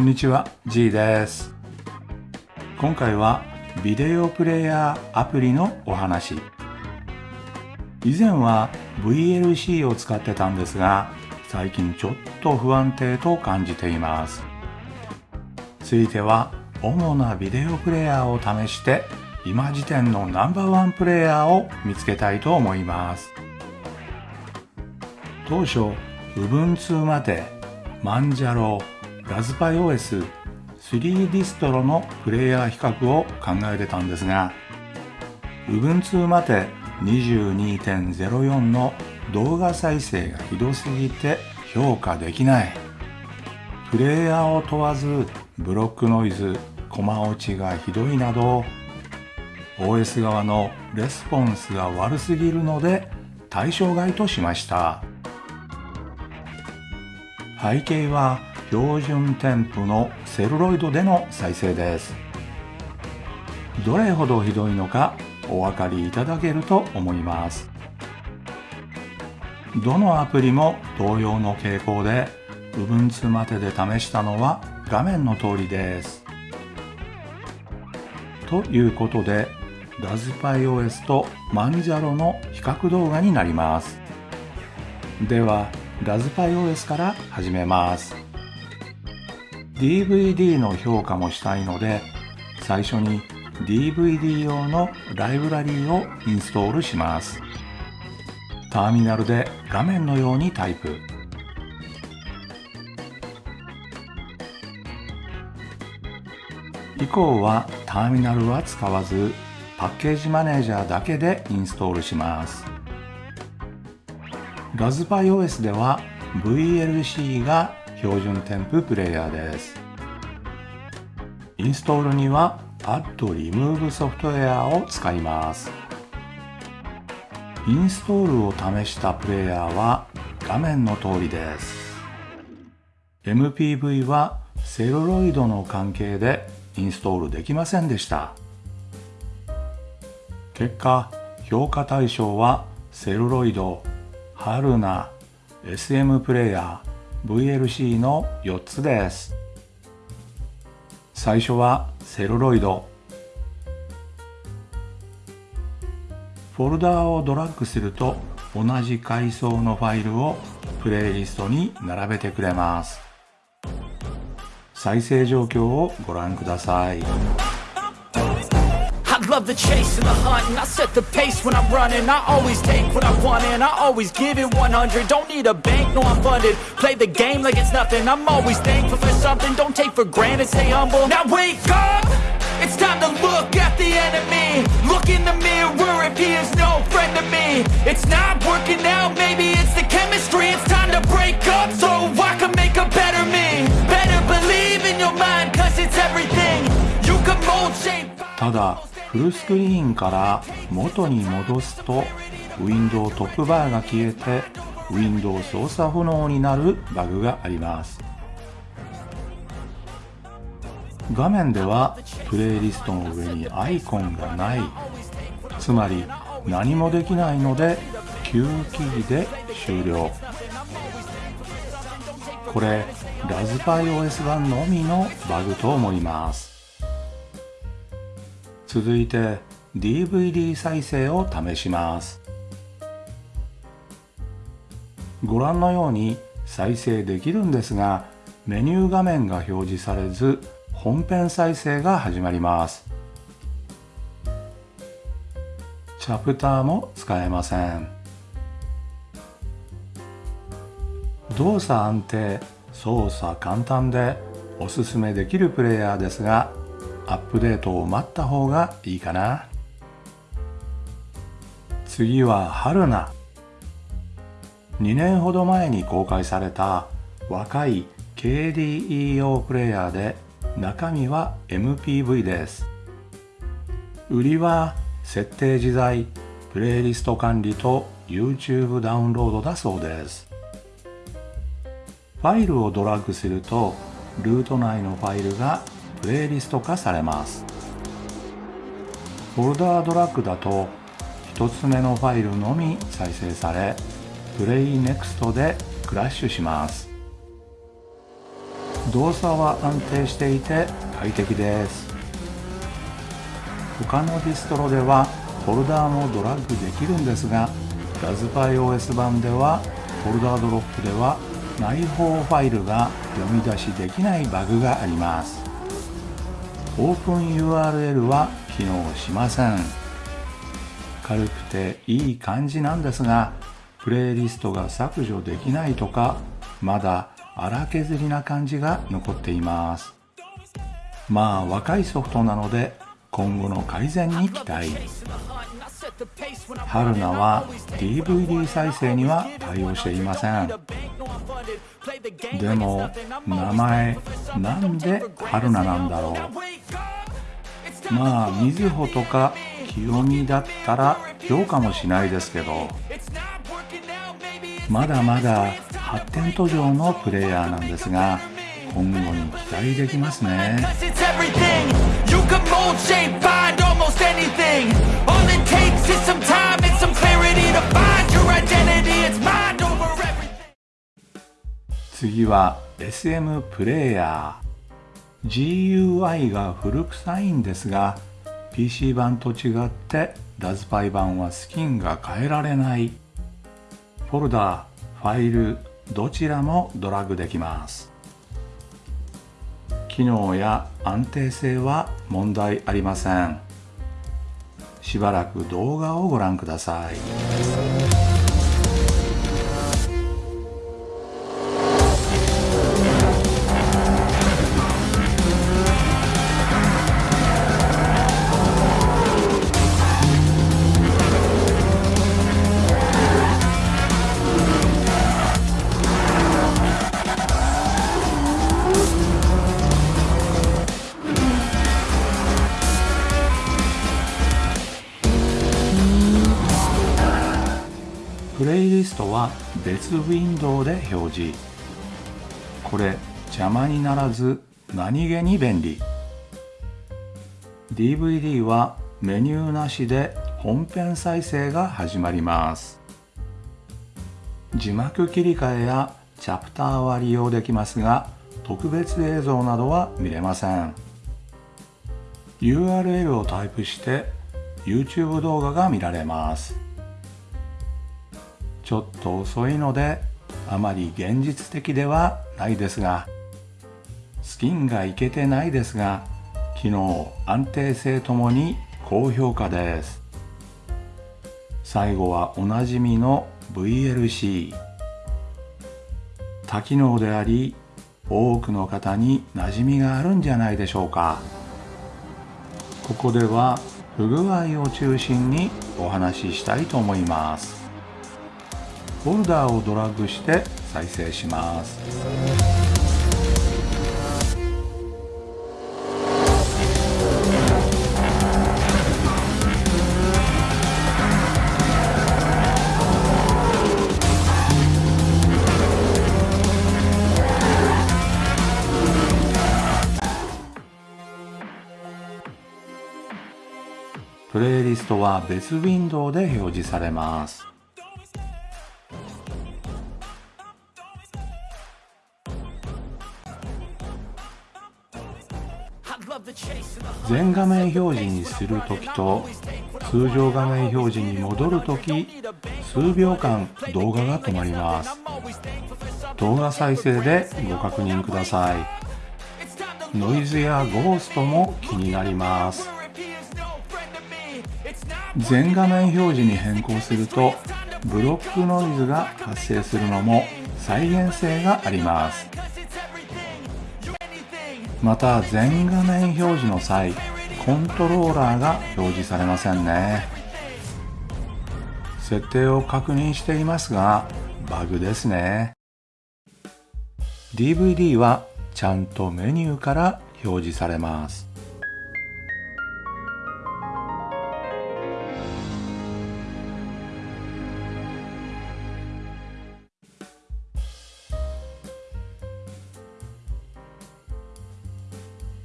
こんにちは G です。今回はビデオプレイヤーアプリのお話。以前は VLC を使ってたんですが最近ちょっと不安定と感じています。ついては主なビデオプレイヤーを試して今時点のナンバーワンプレイヤーを見つけたいと思います。当初 Ubuntu までマンジャロラズパイ OS3 ディストロのプレイヤー比較を考えてたんですが Ubuntu まで22.04の動画再生がひどすぎて評価できない。プレイヤーを問わずブロックノイズコマ落ちがひどいなど OS 側のレスポンスが悪すぎるので対象外としました。背景は標準添付のセルロイドでの再生です。どれほどひどいのかお分かりいただけると思います。どのアプリも同様の傾向で Ubuntu までで試したのは画面の通りです。ということでラズパイ OS とマンジャロの比較動画になります。ではラズパイ OS から始めます。DVD の評価もしたいので最初に DVD 用のライブラリーをインストールします。ターミナルで画面のようにタイプ。以降はターミナルは使わずパッケージマネージャーだけでインストールします。ラズパイ OS では VLC が標準添付プレイヤーです。インストールには Add Remove ソフトウェアを使います。インストールを試したプレイヤーは画面の通りです。MPV はセルロイドの関係でインストールできませんでした。結果評価対象はセルロイド、ハルナ、SM プレイヤー、VLC の4つです。最初はセルロイド。フォルダーをドラッグすると同じ階層のファイルをプレイリストに並べてくれます。再生状況をご覧ください。Love the chase and the hunt And I set the pace when I'm running. I always take what I want and I always give it 100 Don't need a bank, no I'm funded. Play the game like it's nothing. I'm always thankful for something. Don't take for granted, stay humble. Now wake up! It's time to look at the enemy. Look in the mirror if he is no friend to me. It's not working out, maybe it's the chemistry. It's time to break up so I can make a better me. Better believe in your mind cause it's everything. You can mold, shape ただフルスクリーンから元に戻すとウィンドウトップバーが消えてウィンドウ操作不能になるバグがあります。画面ではプレイリストの上にアイコンがない。つまり何もできないので旧記事で終了。これラズパイ OS 版のみのバグと思います。続いて DVD 再生を試します。ご覧のように再生できるんですがメニュー画面が表示されず本編再生が始まります。チャプターも使えません。動作安定操作簡単でおすすめできるプレイヤーですがアップデートを待った方がいいかな。次は春菜。2年ほど前に公開された若い KDEO プレイヤーで中身は MPV です。売りは設定自在プレイリスト管理と YouTube ダウンロードだそうです。ファイルをドラッグするとルート内のファイルがプレイリスト化されます。フォルダードラッグだと1つ目のファイルのみ再生されPlay Next でクラッシュします。動作は安定していて快適です。他のディストロではフォルダーもドラッグできるんですがラズパイ OS 版ではフォルダードロップでは内包ファイルが読み出しできないバグがあります。 Open URL は機能しません。軽くていい感じなんですがプレイリストが削除できないとかまだ荒削りな感じが残っています。まあ若いソフトなので今後の改善に期待。春菜は DVD 再生には対応していません。でも名前なんで春菜なんだろう。まあみずほとか清美だったら評価もしないですけどまだまだ発展途上のプレイヤーなんですが今後に期待できますね。次は SM プレイヤー GUI が古臭いんですが PC 版と違ってラズパイ版はスキンが変えられない。フォルダファイルどちらもドラッグできます。機能や安定性は問題ありません。しばらく動画をご覧ください。別ウィンドウで表示。これ邪魔にならず何気に便利。DVD はメニューなしで本編再生が始まります。字幕切り替えやチャプターは利用できますが特別映像などは見れません。URL をタイプして YouTube 動画が見られます。ちょっと遅いのであまり現実的ではないですがスキンがいけてないですが機能安定性ともに高評価です。最後はおなじみの VLC 多機能であり多くの方に馴染みがあるんじゃないでしょうか。ここでは不具合を中心にお話ししたいと思います。フォルダーをドラッグして再生します。プレイリストは別ウィンドウで表示されます。全画面表示にするときと通常画面表示に戻るとき数秒間動画が止まります。動画再生でご確認ください。ノイズやゴーストも気になります。全画面表示に変更するとブロックノイズが発生するのも再現性があります。また全画面表示の際コントローラーが表示されませんね。設定を確認していますがバグですね。DVD はちゃんとメニューから表示されます。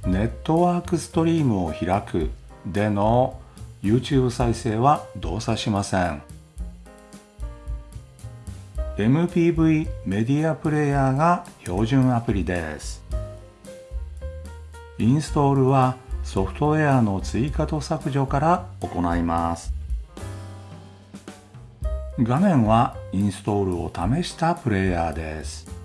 ネットワークストリームを開くでの YouTube 再生は動作しません。MPV メディアプレイヤーが標準アプリです。インストールはソフトウェアの追加と削除から行います。画面はインストールを試したプレイヤーです。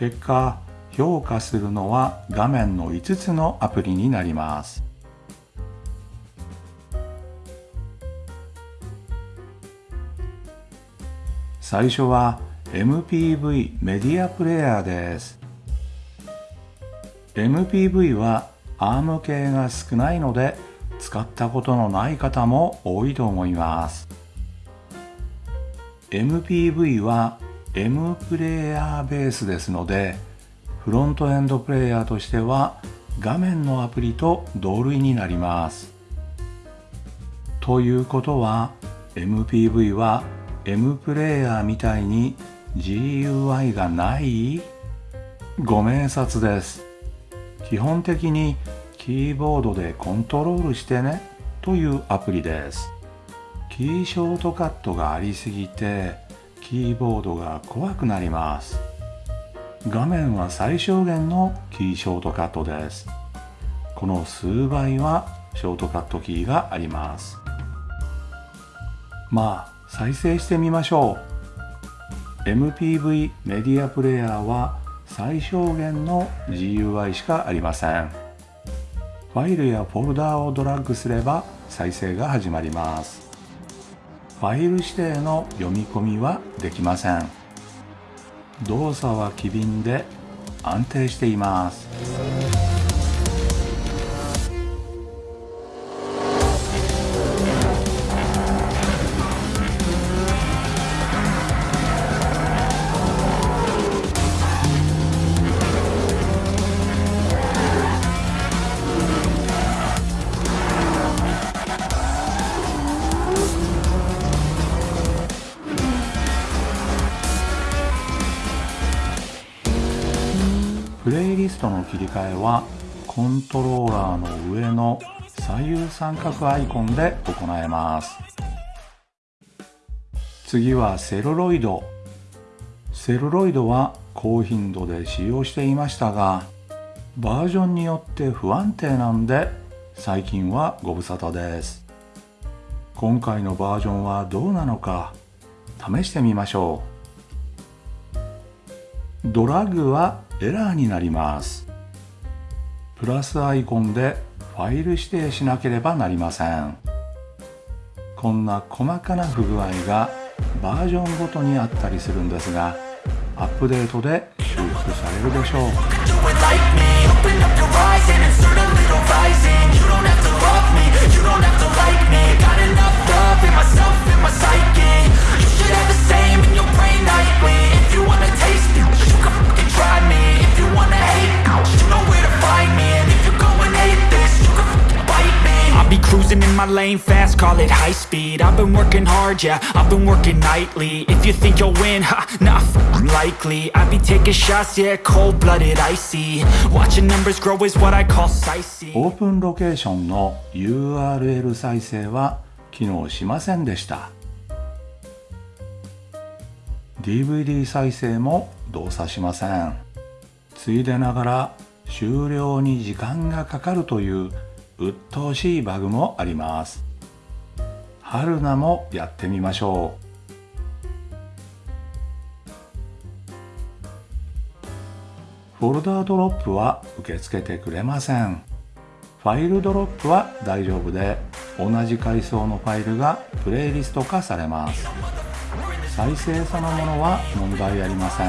結果評価するのは画面の5つのアプリになります。最初は MPV メディアプレイヤーです。MPV は ARM 系が少ないので使ったことのない方も多いと思います。MPV は M プレイヤーベースですのでフロントエンドプレイヤーとしては画面のアプリと同類になります。ということは MPV は M プレイヤーみたいに GUI がない？ご明察です。基本的にキーボードでコントロールしてねというアプリです。キーショートカットがありすぎてキーボードが怖くなります。画面は最小限のキーショートカットです。この数倍はショートカットキーがあります。まあ再生してみましょう。MPV メディアプレイヤーは最小限の GUI しかありません。ファイルやフォルダーをドラッグすれば再生が始まります。ファイル指定の読み込みはできません。動作は機敏で安定しています。プレイリストの切り替えはコントローラーの上の左右三角アイコンで行えます。次はセルロイド。セルロイドは高頻度で使用していましたがバージョンによって不安定なんで最近はご無沙汰です。今回のバージョンはどうなのか試してみましょう。ドラッグはエラーになります。プラスアイコンでファイル指定しなければなりません。こんな細かな不具合がバージョンごとにあったりするんですがアップデートで修復されるでしょう。do it like me Open up your eyes and insert a little rising You don't have to love me, you don't have to like me Got enough love in myself, in my psyche You should have the same in your brain nightly If you wanna taste me, you can fucking try me If you wanna hate, you know where to find me And if you go and hate this, you can fucking bite me I'll be cruising in my lane fast, call it high speed I've been working hard, yeah, I've been working nightly If you think you'll win, ha, not fucking likely I be taking shots, yeah, cold-blooded, icy Watching numbers grow is what I call sightseeing オープンロケーションの URL 再生は 機能しませんでした。DVD 再生も動作しません。ついでながら終了に時間がかかるという鬱陶しいバグもあります。春菜もやってみましょう。フォルダードロップは受け付けてくれません。ファイルドロップは大丈夫で同じ階層のファイルがプレイリスト化されます。再生そのものは問題ありません。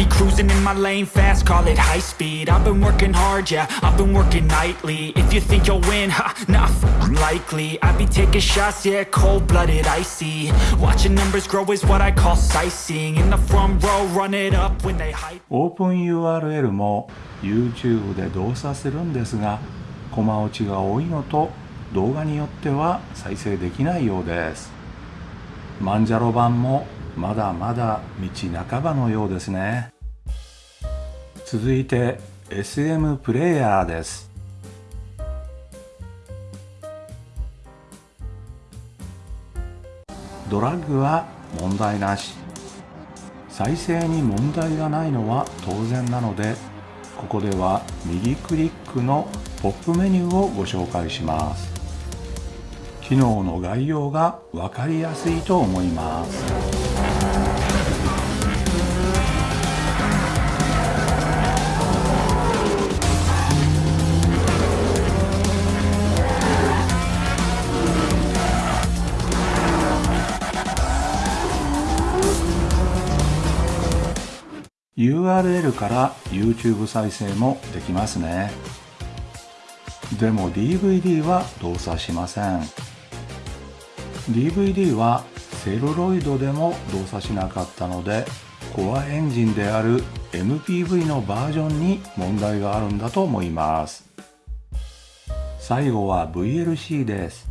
Be cruising in my lane fast, call it high speed I've been working hard, yeah, I've been working nightly If you think you'll win, ha, not f***ing likely I be taking shots, yeah, cold-blooded, icy Watching numbers grow is what I call sightseeing In the front row, run it up when they hype オープン URL も YouTube で動作するんですがコマ落ちが多いのと動画によっては再生できないようですマンジャロ版もまだまだ道半ばのようですね。続いて SM プレイヤーです。ドラッグは問題なし。再生に問題がないのは当然なのでここでは右クリックのポップメニューをご紹介します。機能の概要が分かりやすいと思います。URL から YouTube 再生もできますね。でも DVD は動作しません。DVD はセルロイドでも動作しなかったのでコアエンジンである MPV のバージョンに問題があるんだと思います。最後は VLC です。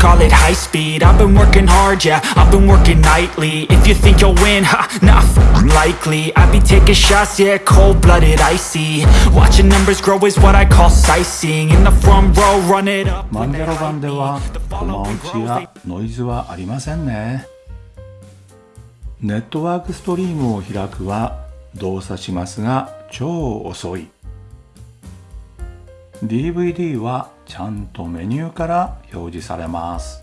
Call it high speed I've been working hard, yeah, I've been working nightly If you think you'll win, ha, nah, f***ing likely I be taking shots, yeah, cold-blooded, icy Watching numbers grow is what I call sightseeing In the front row, run it up マンジャロ版ではコマ落ちやノイズはありませんねネットワークストリームを開くは動作しますが超遅い DVD はちゃんとメニューから表示されます。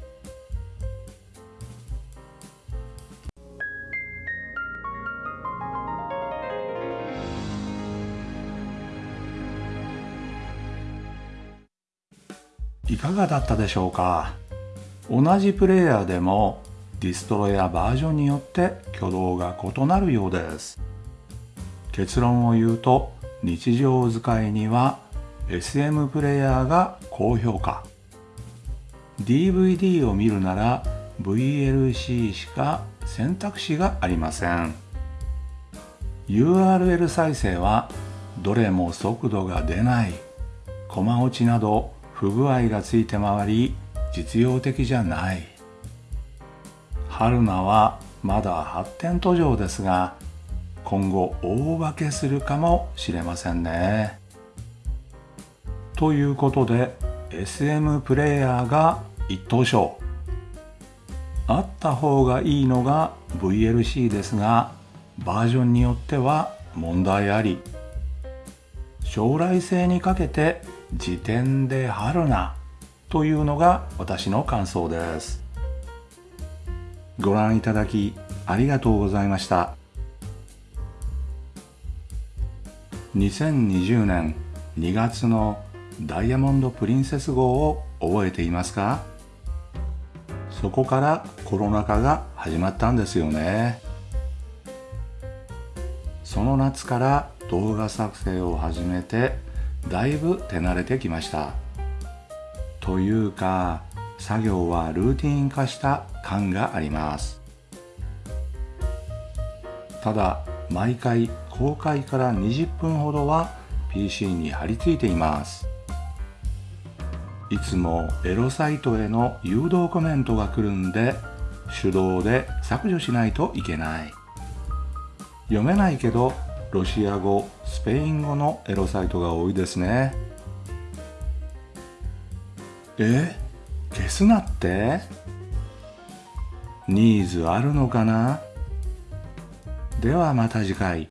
いかがだったでしょうか？同じプレイヤーでもディストロやバージョンによって挙動が異なるようです。結論を言うと日常使いには SM プレイヤーが高評価。DVD を見るなら VLC しか選択肢がありません。URL 再生はどれも速度が出ない。コマ落ちなど不具合がついて回り実用的じゃない。春菜はまだ発展途上ですが今後大化けするかもしれませんね。ということで SM プレイヤーが一等賞。あった方がいいのが VLC ですがバージョンによっては問題あり。将来性にかけて時点で春なというのが私の感想です。ご覧いただきありがとうございました。2020年2月のダイヤモンド・プリンセス号を覚えていますか？そこからコロナ禍が始まったんですよね。その夏から動画作成を始めてだいぶ手慣れてきました。というか作業はルーティン化した感があります。ただ毎回公開から20分ほどは PC に貼り付いています。いつもエロサイトへの誘導コメントが来るんで手動で削除しないといけない。読めないけどロシア語スペイン語のエロサイトが多いですね。え？消すなって？ニーズあるのかな？ではまた次回。